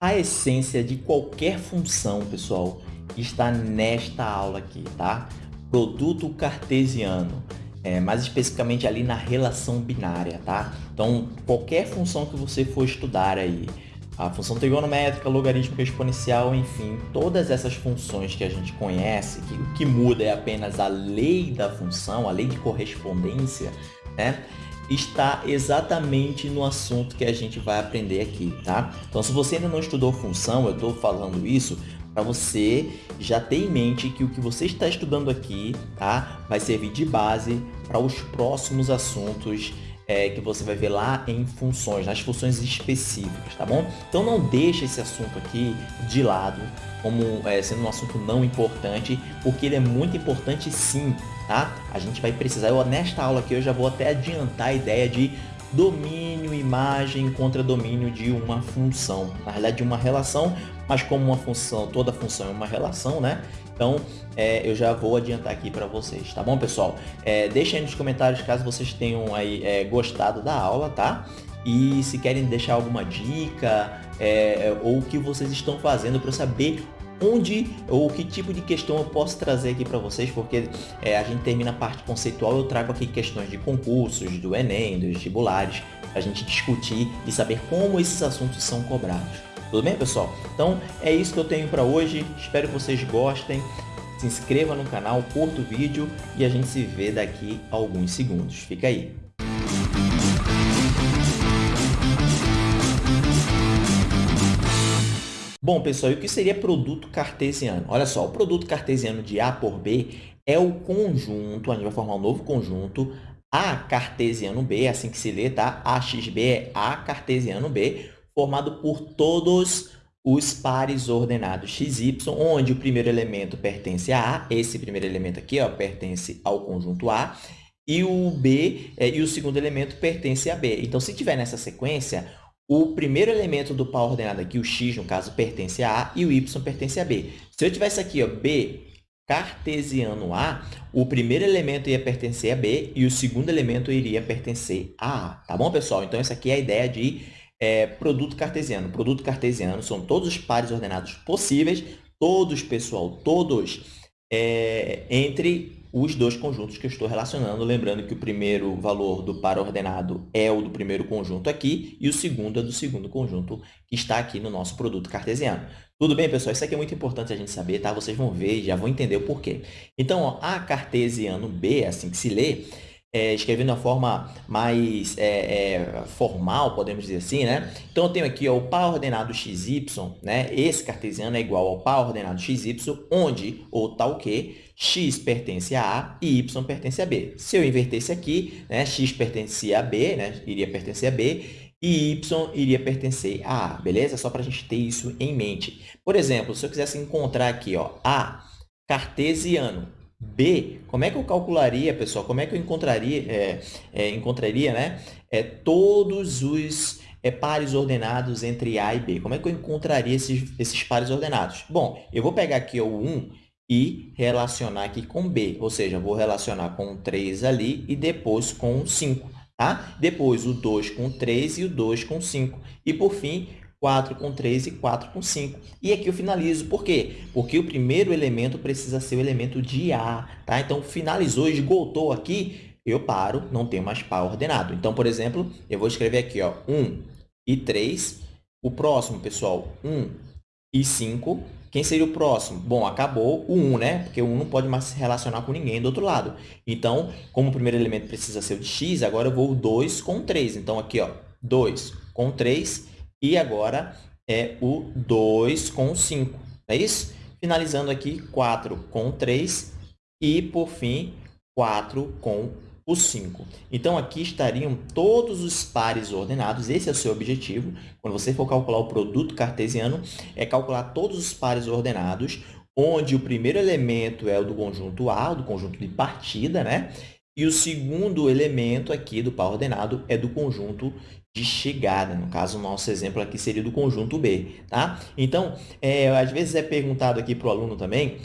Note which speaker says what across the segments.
Speaker 1: A essência de qualquer função, pessoal, está nesta aula aqui, tá? Produto cartesiano, é, mais especificamente ali na relação binária, tá? Então, qualquer função que você for estudar aí, a função trigonométrica, logarítmica exponencial, enfim, todas essas funções que a gente conhece, que o que muda é apenas a lei da função, a lei de correspondência, né? Está exatamente no assunto que a gente vai aprender aqui, tá? Então, se você ainda não estudou função, eu estou falando isso para você já ter em mente que o que você está estudando aqui, tá? Vai servir de base para os próximos assuntos é, que você vai ver lá em funções, nas funções específicas, tá bom? Então não deixa esse assunto aqui de lado como é, sendo um assunto não importante, porque ele é muito importante sim, tá? A gente vai precisar, eu, nesta aula aqui eu já vou até adiantar a ideia de domínio, imagem contra domínio de uma função. Na realidade, de uma relação, mas como uma função, toda função é uma relação, né? Então, é, eu já vou adiantar aqui para vocês, tá bom, pessoal? É, deixem aí nos comentários caso vocês tenham aí é, gostado da aula, tá? E se querem deixar alguma dica é, ou o que vocês estão fazendo para saber onde ou que tipo de questão eu posso trazer aqui para vocês, porque é, a gente termina a parte conceitual, eu trago aqui questões de concursos, do Enem, dos vestibulares, a gente discutir e saber como esses assuntos são cobrados. Tudo bem, pessoal? Então, é isso que eu tenho para hoje. Espero que vocês gostem. Se inscreva no canal, curta o vídeo e a gente se vê daqui a alguns segundos. Fica aí. Bom, pessoal, e o que seria produto cartesiano? Olha só, o produto cartesiano de A por B é o conjunto, a gente vai formar um novo conjunto, A cartesiano B, é assim que se lê, tá? AXB é A cartesiano B, formado por todos os pares ordenados x, y, onde o primeiro elemento pertence a A, esse primeiro elemento aqui ó, pertence ao conjunto A, e o B é, e o segundo elemento pertence a B. Então, se tiver nessa sequência, o primeiro elemento do par ordenado aqui, o x, no caso, pertence a A e o y pertence a B. Se eu tivesse aqui ó, B cartesiano A, o primeiro elemento ia pertencer a B e o segundo elemento iria pertencer a A. Tá bom, pessoal? Então, essa aqui é a ideia de é, produto cartesiano. Produto cartesiano são todos os pares ordenados possíveis, todos, pessoal, todos é, entre os dois conjuntos que eu estou relacionando, lembrando que o primeiro valor do par ordenado é o do primeiro conjunto aqui e o segundo é do segundo conjunto que está aqui no nosso produto cartesiano. Tudo bem, pessoal? Isso aqui é muito importante a gente saber, tá? Vocês vão ver e já vão entender o porquê. Então, ó, A cartesiano B, é assim que se lê, é, escrevendo de uma forma mais é, é, formal, podemos dizer assim, né? Então, eu tenho aqui ó, o par ordenado xy, né? Esse cartesiano é igual ao par ordenado xy, onde o tal que x pertence a A e y pertence a B. Se eu invertesse aqui, né, x pertencia a B, né, iria pertencer a B, e y iria pertencer a A, beleza? Só para a gente ter isso em mente. Por exemplo, se eu quisesse encontrar aqui ó, A cartesiano, B, como é que eu calcularia, pessoal? Como é que eu encontraria, é, é, encontraria né, é, todos os é, pares ordenados entre A e B? Como é que eu encontraria esses, esses pares ordenados? Bom, eu vou pegar aqui o 1 e relacionar aqui com B, ou seja, vou relacionar com o 3 ali e depois com o 5. Tá? Depois, o 2 com 3 e o 2 com 5. E, por fim, 4 com 3 e 4 com 5. E aqui eu finalizo. Por quê? Porque o primeiro elemento precisa ser o elemento de A. Tá? Então, finalizou, esgotou aqui, eu paro, não tenho mais par ordenado. Então, por exemplo, eu vou escrever aqui ó, 1 e 3. O próximo, pessoal, 1 e 5. Quem seria o próximo? Bom, acabou o 1, né? Porque o 1 não pode mais se relacionar com ninguém do outro lado. Então, como o primeiro elemento precisa ser o de x, agora eu vou o 2 com 3. Então, aqui, ó, 2 com 3 e agora é o 2 com 5, é isso? Finalizando aqui, 4 com 3 e, por fim, 4 com o 5. Então, aqui estariam todos os pares ordenados. Esse é o seu objetivo. Quando você for calcular o produto cartesiano, é calcular todos os pares ordenados, onde o primeiro elemento é o do conjunto A, do conjunto de partida, né? E o segundo elemento aqui do par ordenado é do conjunto de chegada. No caso, o nosso exemplo aqui seria do conjunto B. Tá? Então, é, às vezes é perguntado aqui para o aluno também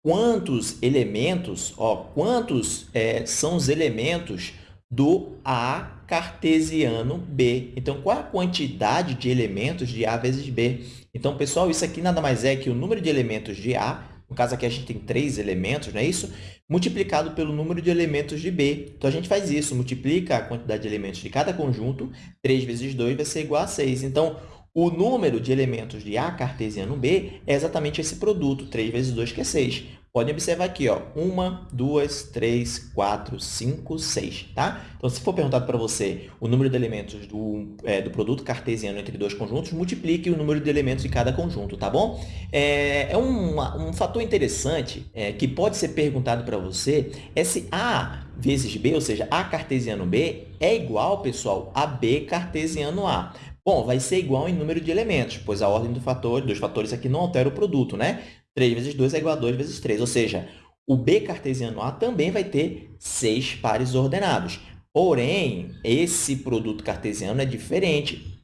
Speaker 1: quantos elementos, ó, quantos é, são os elementos do A cartesiano B. Então, qual a quantidade de elementos de A vezes B? Então, pessoal, isso aqui nada mais é que o número de elementos de A, no caso aqui a gente tem três elementos, não é isso? Multiplicado pelo número de elementos de B. Então, a gente faz isso, multiplica a quantidade de elementos de cada conjunto, 3 vezes 2 vai ser igual a 6. Então, o número de elementos de A cartesiano B é exatamente esse produto, 3 vezes 2, que é 6. Podem observar aqui, ó, 1, 2, 3, 4, 5, 6, tá? Então, se for perguntado para você o número de elementos do, é, do produto cartesiano entre dois conjuntos, multiplique o número de elementos de cada conjunto, tá bom? É, é um, um fator interessante é, que pode ser perguntado para você é se A vezes B, ou seja, A cartesiano B, é igual, pessoal, a B cartesiano A. Bom, vai ser igual em número de elementos, pois a ordem do fator, dos fatores aqui não altera o produto, né? 3 vezes 2 é igual a 2 vezes 3, ou seja, o B cartesiano A também vai ter seis pares ordenados. Porém, esse produto cartesiano é diferente.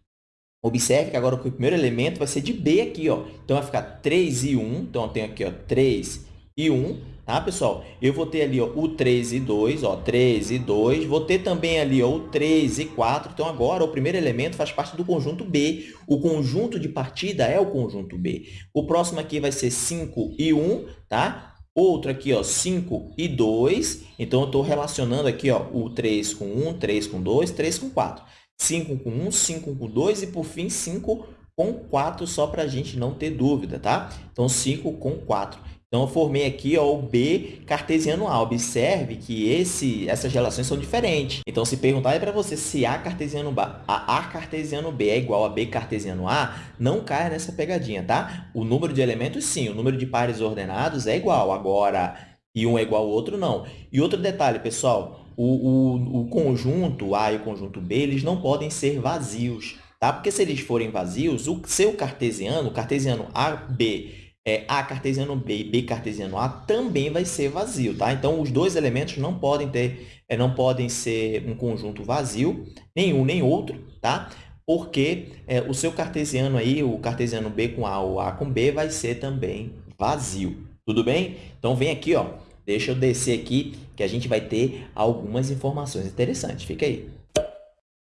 Speaker 1: Observe que agora o primeiro elemento vai ser de B aqui, ó. Então, vai ficar 3 e 1. Então, eu tenho aqui ó, 3 e 1 tá, pessoal? Eu vou ter ali ó, o 3 e 2, ó, 3 e 2. Vou ter também ali ó, o 3 e 4. Então, agora, o primeiro elemento faz parte do conjunto B. O conjunto de partida é o conjunto B. O próximo aqui vai ser 5 e 1, tá? Outro aqui, ó, 5 e 2. Então, eu estou relacionando aqui ó, o 3 com 1, 3 com 2, 3 com 4. 5 com 1, 5 com 2 e, por fim, 5 com 4, só para a gente não ter dúvida, tá? Então, 5 com 4. Então, eu formei aqui ó, o B cartesiano A. Observe que esse, essas relações são diferentes. Então, se perguntar para você se A cartesiano, B, a A cartesiano B é igual a B cartesiano A, não caia nessa pegadinha, tá? O número de elementos, sim. O número de pares ordenados é igual. Agora, e um é igual ao outro, não. E outro detalhe, pessoal, o, o, o conjunto A e o conjunto B, eles não podem ser vazios, tá? Porque se eles forem vazios, o seu cartesiano, o cartesiano AB é, A cartesiano B e B cartesiano A também vai ser vazio, tá? Então, os dois elementos não podem ter, é, não podem ser um conjunto vazio, nenhum nem outro, tá? Porque é, o seu cartesiano aí, o cartesiano B com A ou A com B, vai ser também vazio. Tudo bem? Então, vem aqui, ó. Deixa eu descer aqui, que a gente vai ter algumas informações interessantes. Fica aí.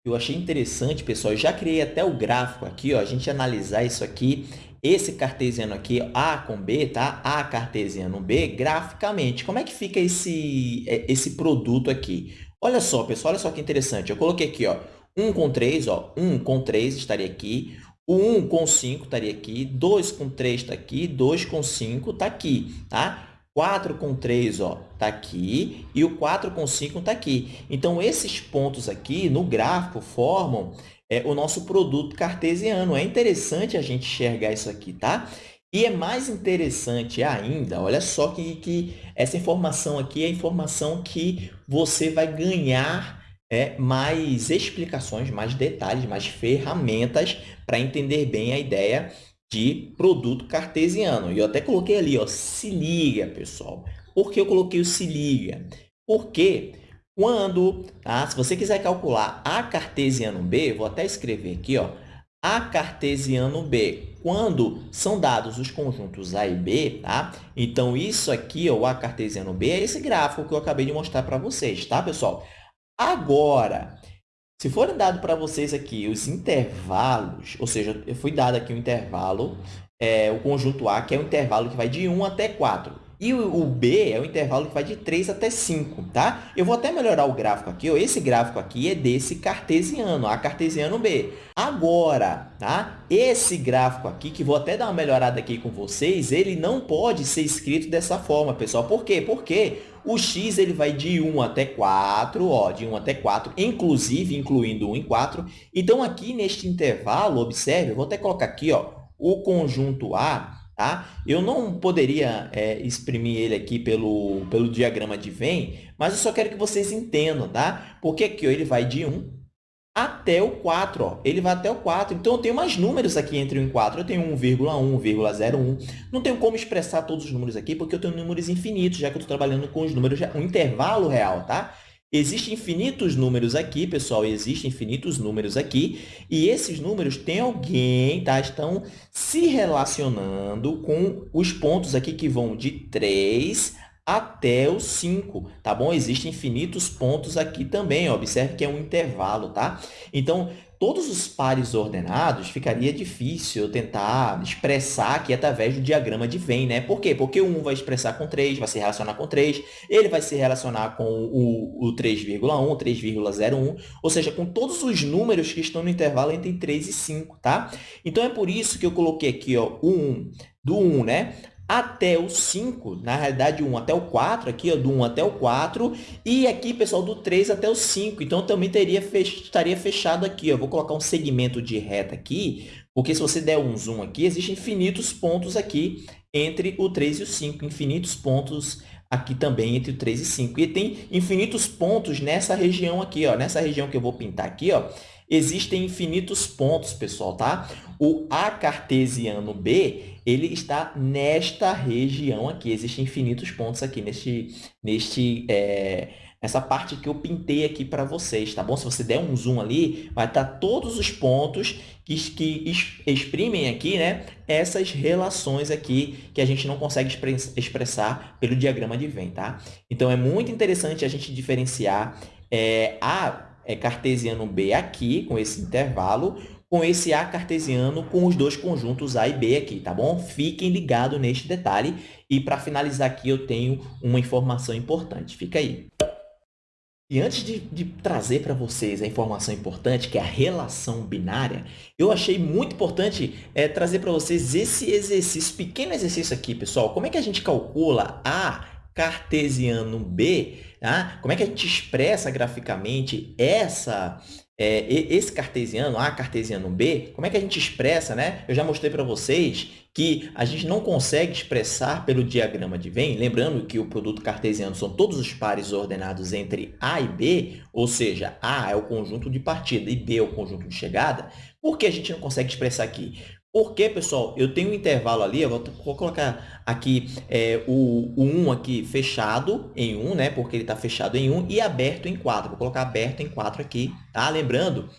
Speaker 1: Eu achei interessante, pessoal, eu já criei até o gráfico aqui, ó, a gente analisar isso aqui esse cartesiano aqui, A com B, tá? A cartesiano B, graficamente. Como é que fica esse, é, esse produto aqui? Olha só, pessoal, olha só que interessante. Eu coloquei aqui, ó, 1 com 3, ó, 1 com 3 estaria aqui, o 1 com 5 estaria aqui, 2 com 3 está aqui, 2 com 5 está aqui, tá? 4 com 3 está aqui e o 4 com 5 está aqui. Então, esses pontos aqui no gráfico formam é, o nosso produto cartesiano. É interessante a gente enxergar isso aqui, tá? E é mais interessante ainda, olha só que, que essa informação aqui é a informação que você vai ganhar é, mais explicações, mais detalhes, mais ferramentas para entender bem a ideia de produto cartesiano. E eu até coloquei ali, ó, se liga, pessoal. Por que eu coloquei o se liga? Porque quando, tá? se você quiser calcular A cartesiano B, vou até escrever aqui, ó, A cartesiano B, quando são dados os conjuntos A e B, tá? Então, isso aqui, ó, o A cartesiano B, é esse gráfico que eu acabei de mostrar para vocês, tá, pessoal? Agora, se forem dado para vocês aqui os intervalos, ou seja, eu fui dado aqui um intervalo, é, o conjunto A, que é um intervalo que vai de 1 até 4. E o, B é o intervalo que vai de 3 até 5, tá? Eu vou até melhorar o gráfico aqui. Esse gráfico aqui é desse cartesiano, A cartesiano B. Agora, tá? Esse gráfico aqui, que vou até dar uma melhorada aqui com vocês, ele não pode ser escrito dessa forma, pessoal. Por quê? Porque o x ele vai de 1 até 4, ó, de 1 até 4, inclusive incluindo 1 em 4. Então, aqui neste intervalo, observe, eu vou até colocar aqui ó, o conjunto A Tá? Eu não poderia é, exprimir ele aqui pelo, pelo diagrama de Venn, mas eu só quero que vocês entendam, tá? Porque aqui ó, ele vai de 1 até o 4. Ó. Ele vai até o 4. Então, eu tenho mais números aqui entre 1 e 4. Eu tenho 1,1, 1,01. Não tenho como expressar todos os números aqui, porque eu tenho números infinitos, já que eu estou trabalhando com os números, um intervalo real, tá? Existem infinitos números aqui, pessoal, existem infinitos números aqui, e esses números têm alguém, tá? Estão se relacionando com os pontos aqui que vão de 3 até o 5, tá bom? Existem infinitos pontos aqui também, observe que é um intervalo, tá? Então, todos os pares ordenados, ficaria difícil tentar expressar aqui através do diagrama de Venn, né? Por quê? Porque o 1 vai expressar com 3, vai se relacionar com 3, ele vai se relacionar com o, o 3,1, 3,01, ou seja, com todos os números que estão no intervalo entre 3 e 5, tá? Então, é por isso que eu coloquei aqui ó, o 1, do 1, né? Até o 5, na realidade, 1 até o 4, aqui, ó, do 1 até o 4, e aqui, pessoal, do 3 até o 5. Então, também teria fech... estaria fechado aqui. Ó. vou colocar um segmento de reta aqui, porque se você der um zoom aqui, existem infinitos pontos aqui entre o 3 e o 5, infinitos pontos aqui também entre o 3 e 5. E tem infinitos pontos nessa região aqui, ó, nessa região que eu vou pintar aqui, ó, existem infinitos pontos, pessoal, tá? O A cartesiano B, ele está nesta região aqui. Existem infinitos pontos aqui neste, neste, é, nessa parte que eu pintei aqui para vocês, tá bom? Se você der um zoom ali, vai estar todos os pontos que, que exprimem aqui, né? Essas relações aqui que a gente não consegue expressar pelo diagrama de Venn, tá? Então, é muito interessante a gente diferenciar é, a é, cartesiano B aqui, com esse intervalo, com esse A cartesiano com os dois conjuntos A e B aqui, tá bom? Fiquem ligados neste detalhe. E para finalizar aqui, eu tenho uma informação importante. Fica aí. E antes de, de trazer para vocês a informação importante, que é a relação binária, eu achei muito importante é, trazer para vocês esse exercício, pequeno exercício aqui, pessoal. Como é que a gente calcula A cartesiano B Tá? Como é que a gente expressa graficamente essa, é, esse cartesiano A, cartesiano B? Como é que a gente expressa? Né? Eu já mostrei para vocês que a gente não consegue expressar pelo diagrama de Venn, lembrando que o produto cartesiano são todos os pares ordenados entre A e B, ou seja, A é o conjunto de partida e B é o conjunto de chegada. Por que a gente não consegue expressar aqui? Porque, pessoal, eu tenho um intervalo ali, eu vou, vou colocar aqui é, o, o 1 aqui fechado em 1, né? Porque ele está fechado em 1 e aberto em 4. Vou colocar aberto em 4 aqui, tá? Lembrando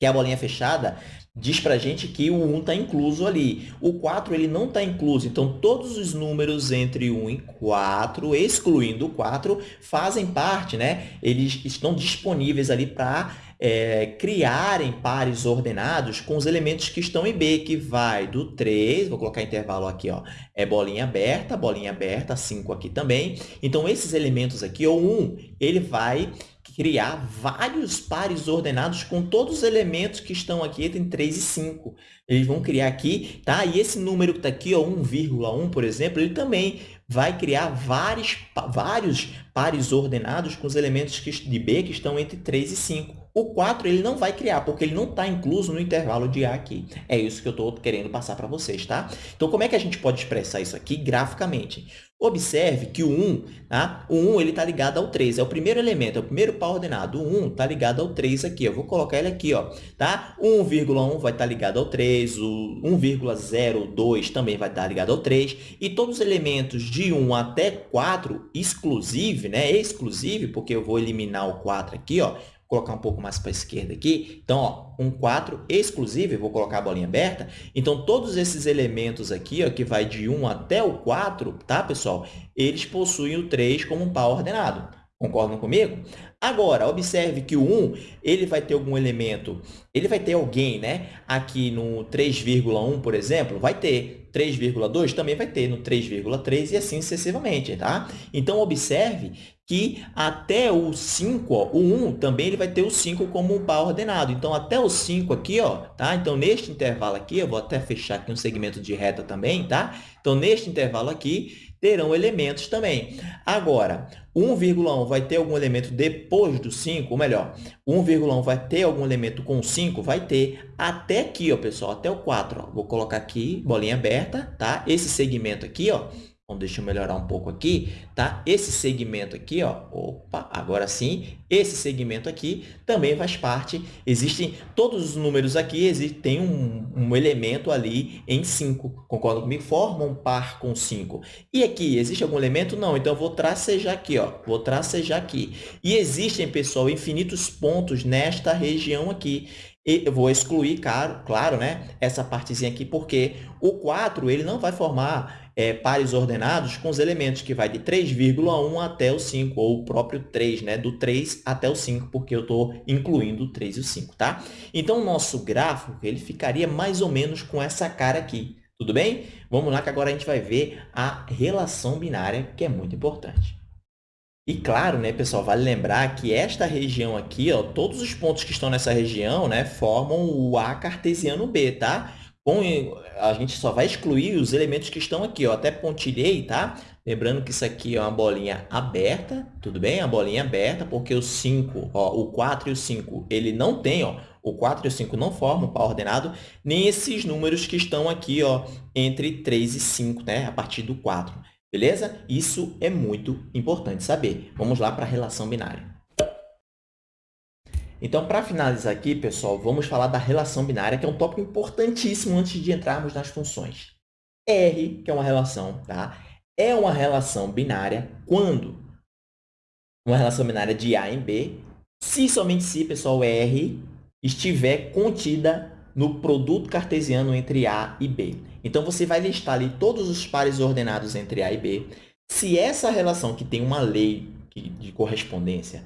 Speaker 1: que a bolinha fechada diz para gente que o 1 está incluso ali. O 4 ele não está incluso, então todos os números entre 1 e 4, excluindo o 4, fazem parte, né? Eles estão disponíveis ali para é, criarem pares ordenados com os elementos que estão em B, que vai do 3, vou colocar intervalo aqui, ó, é bolinha aberta, bolinha aberta, 5 aqui também. Então, esses elementos aqui, o 1, ele vai criar vários pares ordenados com todos os elementos que estão aqui entre 3 e 5. Eles vão criar aqui, tá? E esse número que está aqui, 1,1, por exemplo, ele também vai criar vários, vários pares ordenados com os elementos de B que estão entre 3 e 5. O 4 ele não vai criar, porque ele não está incluso no intervalo de A aqui. É isso que eu estou querendo passar para vocês, tá? Então, como é que a gente pode expressar isso aqui graficamente? Observe que o 1, tá? o 1 está ligado ao 3, é o primeiro elemento, é o primeiro par ordenado. O 1 está ligado ao 3 aqui, eu vou colocar ele aqui, ó, tá? 1,1 vai estar tá ligado ao 3, o 1,02 também vai estar tá ligado ao 3, e todos os elementos de 1 até 4, exclusive, né? Exclusive, porque eu vou eliminar o 4 aqui, ó, colocar um pouco mais para a esquerda aqui. Então, ó, um 4 exclusivo, vou colocar a bolinha aberta. Então, todos esses elementos aqui, ó, que vai de 1 até o 4, tá, pessoal? Eles possuem o 3 como um par ordenado. Concordam comigo? Agora, observe que o 1, ele vai ter algum elemento, ele vai ter alguém, né? Aqui no 3,1, por exemplo, vai ter 3,2, também vai ter no 3,3 e assim sucessivamente, tá? Então, observe que até o 5, ó, o 1 também ele vai ter o 5 como um par ordenado. Então, até o 5 aqui, ó, tá? Então, neste intervalo aqui, eu vou até fechar aqui um segmento de reta também, tá? Então, neste intervalo aqui, terão elementos também. Agora, 1,1 vai ter algum elemento depois do 5, ou melhor, 1,1 vai ter algum elemento com 5? Vai ter até aqui, ó, pessoal, até o 4. Ó. Vou colocar aqui, bolinha aberta, tá? Esse segmento aqui, ó, então, deixa eu melhorar um pouco aqui, tá? Esse segmento aqui, ó, opa, agora sim, esse segmento aqui também faz parte, existem todos os números aqui, existe, tem um, um elemento ali em 5, concorda comigo? Forma um par com 5. E aqui, existe algum elemento? Não, então eu vou tracejar aqui, ó, vou tracejar aqui. E existem, pessoal, infinitos pontos nesta região aqui. eu vou excluir, claro, claro né, essa partezinha aqui, porque o 4 ele não vai formar é, pares ordenados com os elementos que vai de 3,1 até o 5, ou o próprio 3, né, do 3 até o 5, porque eu estou incluindo o 3 e o 5. Tá? Então, o nosso gráfico ele ficaria mais ou menos com essa cara aqui. Tudo bem? Vamos lá que agora a gente vai ver a relação binária, que é muito importante. E claro, né, pessoal, vale lembrar que esta região aqui, ó, todos os pontos que estão nessa região né, formam o A cartesiano B, tá? A gente só vai excluir os elementos que estão aqui, ó, até pontilhei, tá? Lembrando que isso aqui é uma bolinha aberta, tudo bem? A bolinha aberta, porque o 5, ó, o 4 e o 5, ele não tem, ó, o 4 e o 5 não formam par ordenado, nem esses números que estão aqui ó, entre 3 e 5, né? a partir do 4. Beleza? Isso é muito importante saber. Vamos lá para a relação binária. Então, para finalizar aqui, pessoal, vamos falar da relação binária, que é um tópico importantíssimo antes de entrarmos nas funções. R, que é uma relação, tá? é uma relação binária quando uma relação binária de A em B, se somente se, pessoal, R estiver contida no produto cartesiano entre A e B. Então, você vai listar ali todos os pares ordenados entre A e B. Se essa relação, que tem uma lei de correspondência,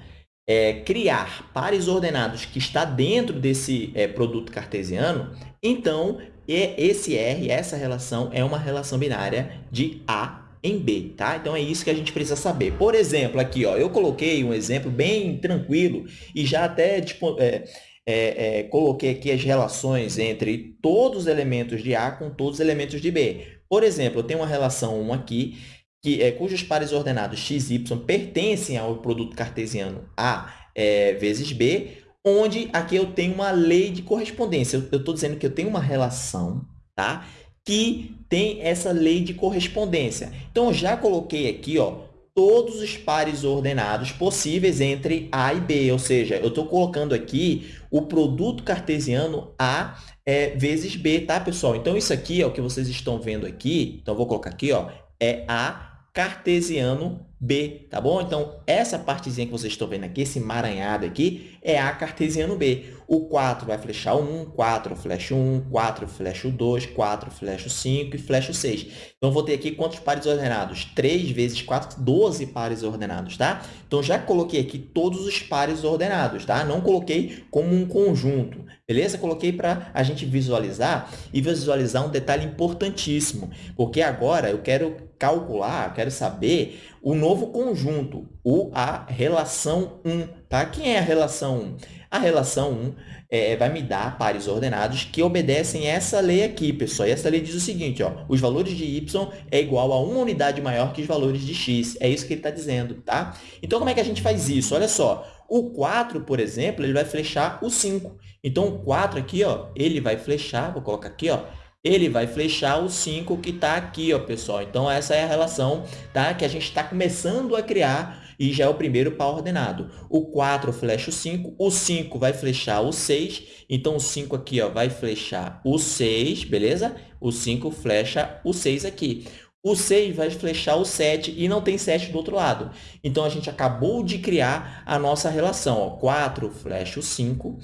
Speaker 1: é, criar pares ordenados que está dentro desse é, produto cartesiano, então esse R, essa relação, é uma relação binária de A em B, tá? Então, é isso que a gente precisa saber. Por exemplo, aqui, ó, eu coloquei um exemplo bem tranquilo e já até tipo, é, é, é, coloquei aqui as relações entre todos os elementos de A com todos os elementos de B. Por exemplo, eu tenho uma relação 1 aqui, que, é, cujos pares ordenados x y pertencem ao produto cartesiano A é, vezes B, onde aqui eu tenho uma lei de correspondência. Eu estou dizendo que eu tenho uma relação tá? que tem essa lei de correspondência. Então, eu já coloquei aqui ó, todos os pares ordenados possíveis entre A e B, ou seja, eu estou colocando aqui o produto cartesiano A é, vezes B, tá, pessoal? Então, isso aqui é o que vocês estão vendo aqui, então, vou colocar aqui, ó, é A cartesiano B, tá bom? Então, essa partezinha que vocês estão vendo aqui, esse emaranhado aqui, é A cartesiano B. O 4 vai flechar o 1, 4 flecha o 1, 4 flecha o 2, 4 flecha o 5 e flecha o 6. Então, vou ter aqui quantos pares ordenados? 3 vezes 4, 12 pares ordenados, tá? Então, já coloquei aqui todos os pares ordenados, tá? Não coloquei como um conjunto, beleza? Coloquei para a gente visualizar e visualizar um detalhe importantíssimo, porque agora eu quero calcular, eu quero saber o novo conjunto, o, a relação 1. Tá? Quem é a relação 1? A relação 1 é, vai me dar pares ordenados que obedecem essa lei aqui, pessoal. E essa lei diz o seguinte, ó, os valores de y é igual a uma unidade maior que os valores de x. É isso que ele está dizendo, tá? Então, como é que a gente faz isso? Olha só, o 4, por exemplo, ele vai flechar o 5. Então, o 4 aqui, ó, ele vai flechar, vou colocar aqui, ó, ele vai flechar o 5 que está aqui, ó, pessoal. Então, essa é a relação tá? que a gente está começando a criar e já é o primeiro par ordenado. O 4 flecha o 5, o 5 vai flechar o 6, então o 5 aqui ó, vai flechar o 6, beleza? O 5 flecha o 6 aqui. O 6 vai flechar o 7 e não tem 7 do outro lado. Então, a gente acabou de criar a nossa relação. Ó. 4 flecha o 5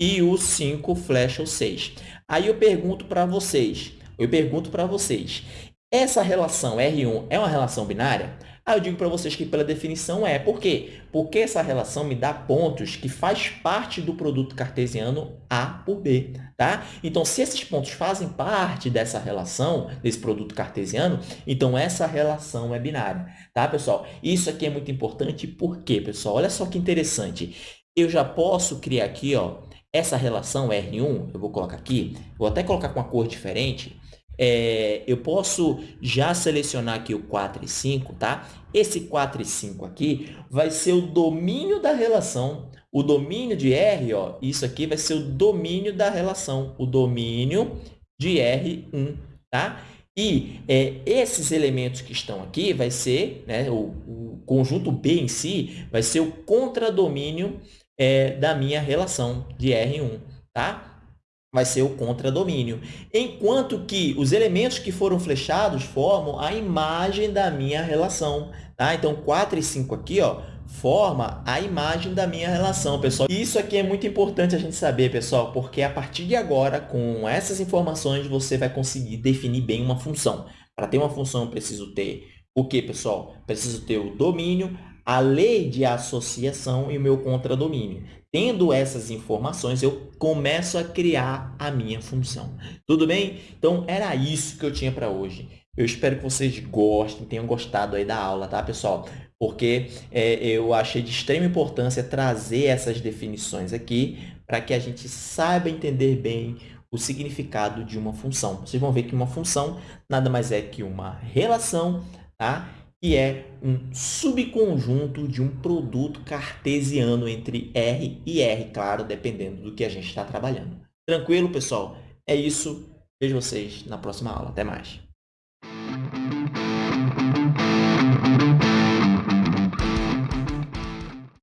Speaker 1: e o 5 flecha o 6. Aí eu pergunto para vocês, eu pergunto para vocês, essa relação R1 é uma relação binária? Aí eu digo para vocês que pela definição é. Por quê? Porque essa relação me dá pontos que faz parte do produto cartesiano A por B. Tá? Então, se esses pontos fazem parte dessa relação, desse produto cartesiano, então essa relação é binária. Tá, pessoal? Isso aqui é muito importante. Por quê, pessoal? Olha só que interessante. Eu já posso criar aqui ó, essa relação R1, eu vou colocar aqui, vou até colocar com uma cor diferente, é, eu posso já selecionar aqui o 4 e 5, tá? Esse 4 e 5 aqui vai ser o domínio da relação. O domínio de R, ó, isso aqui vai ser o domínio da relação, o domínio de R1, tá? E é, esses elementos que estão aqui vai ser, né, o, o conjunto B em si, vai ser o contradomínio é, da minha relação de R1, tá? Vai ser o contradomínio. Enquanto que os elementos que foram flechados formam a imagem da minha relação, tá? Então, 4 e 5 aqui, ó, forma a imagem da minha relação, pessoal. Isso aqui é muito importante a gente saber, pessoal, porque a partir de agora, com essas informações, você vai conseguir definir bem uma função. Para ter uma função, eu preciso ter o que, pessoal? Preciso ter o domínio, a lei de associação e o meu contradomínio. Tendo essas informações, eu começo a criar a minha função. Tudo bem? Então, era isso que eu tinha para hoje. Eu espero que vocês gostem, tenham gostado aí da aula, tá, pessoal? Porque é, eu achei de extrema importância trazer essas definições aqui para que a gente saiba entender bem o significado de uma função. Vocês vão ver que uma função nada mais é que uma relação, tá? Que é um subconjunto de um produto cartesiano entre R e R, claro, dependendo do que a gente está trabalhando. Tranquilo, pessoal? É isso. Vejo vocês na próxima aula. Até mais.